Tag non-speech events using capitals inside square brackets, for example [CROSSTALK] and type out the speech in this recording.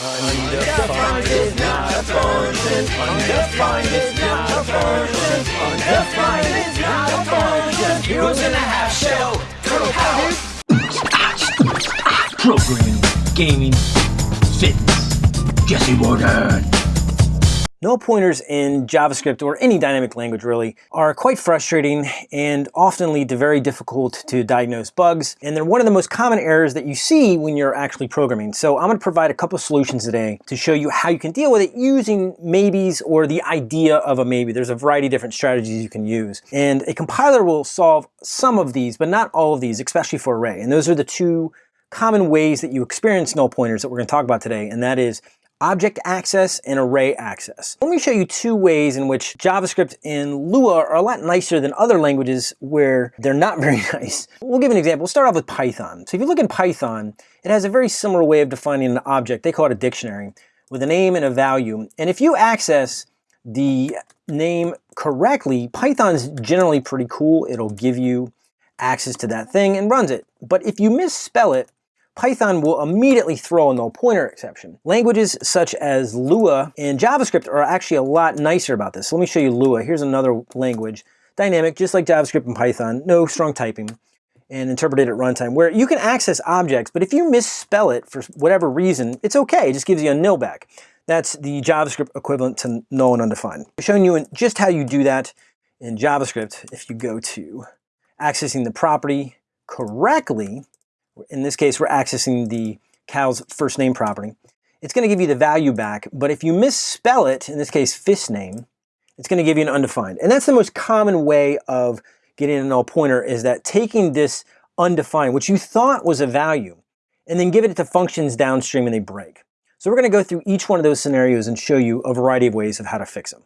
Undefined is not a function. Undefined is not a function. Undefined is not a function. Heroes in a half shell. Colonel Power. Programming, gaming, fitness. Jesse Warden. Null pointers in JavaScript or any dynamic language really are quite frustrating and often lead to very difficult to diagnose bugs. And they're one of the most common errors that you see when you're actually programming. So I'm going to provide a couple of solutions today to show you how you can deal with it using maybes or the idea of a maybe. There's a variety of different strategies you can use. And a compiler will solve some of these, but not all of these, especially for array. And those are the two common ways that you experience null pointers that we're going to talk about today. And that is object access and array access. Let me show you two ways in which JavaScript and Lua are a lot nicer than other languages where they're not [LAUGHS] very nice. We'll give an example. We'll start off with Python. So if you look in Python, it has a very similar way of defining an object. They call it a dictionary with a name and a value. And if you access the name correctly, Python's generally pretty cool. It'll give you access to that thing and runs it. But if you misspell it, Python will immediately throw a null pointer exception. Languages such as Lua and JavaScript are actually a lot nicer about this. So let me show you Lua. Here's another language. Dynamic, just like JavaScript and Python, no strong typing and interpreted at runtime, where you can access objects, but if you misspell it for whatever reason, it's okay, it just gives you a nil back. That's the JavaScript equivalent to null and undefined. I'm showing you just how you do that in JavaScript if you go to accessing the property correctly, in this case, we're accessing the cow's first name property. It's going to give you the value back, but if you misspell it, in this case, fist name, it's going to give you an undefined. And that's the most common way of getting a null pointer is that taking this undefined, which you thought was a value, and then giving it to functions downstream and they break. So we're going to go through each one of those scenarios and show you a variety of ways of how to fix them.